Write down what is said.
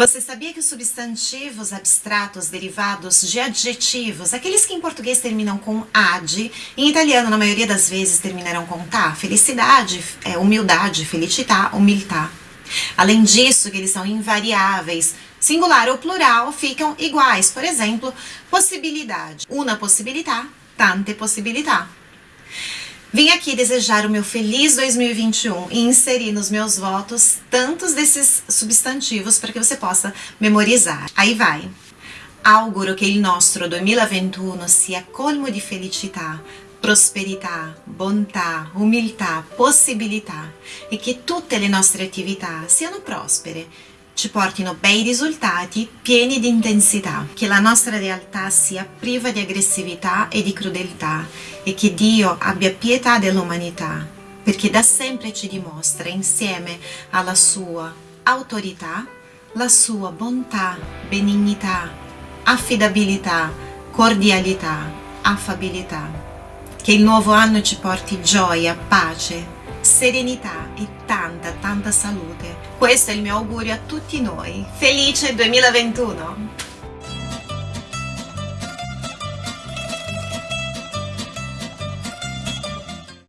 Você sabia que os substantivos abstratos derivados de adjetivos, aqueles que em português terminam com ad, em italiano na maioria das vezes terminarão com tá, felicidade, é, humildade, felicità, umiltà. Além disso, que eles são invariáveis, singular ou plural ficam iguais. Por exemplo, possibilidade, una possibilità, tante possibilità. Vim aqui desejar o meu feliz 2021 e inserir nos meus votos tantos desses substantivos para que você possa memorizar. Aí vai. Auguro che il nostro 2021 sia colmo di felicità, prosperità, bontà, umiltà, possibilità e che tutte le nostre attività siano prospere ci portino bei risultati pieni di intensità, che la nostra realtà sia priva di aggressività e di crudeltà e che Dio abbia pietà dell'umanità, perché da sempre ci dimostra insieme alla sua autorità la sua bontà, benignità, affidabilità, cordialità, affabilità. Che il nuovo anno ci porti gioia, pace, serenità e tanta tanta salute. Questo è il mio augurio a tutti noi. Felice 2021!